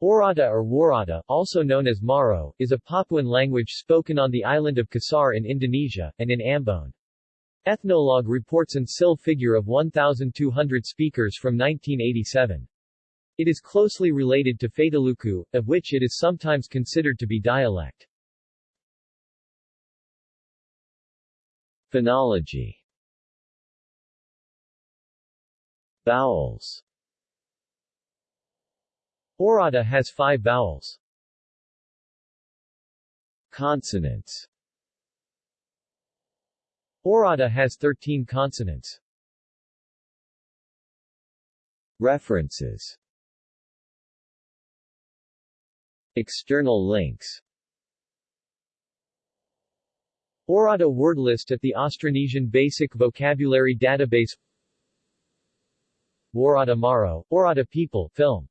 Oirata or Woirata, also known as Maaro, is a Papuan language spoken on the island of Kisar in Indonesia, and in Ambon. Ethnologue reports an SIL figure of 1,200 speakers from 1987. It is closely related to Fataluku, of which it is sometimes considered to be dialect. Phonology Vowels Oirata has five vowels. Consonants. Oirata has 13 consonants. References. External links. Oirata word list at the Austronesian Basic Vocabulary Database. Woirata Maaro, Oirata People film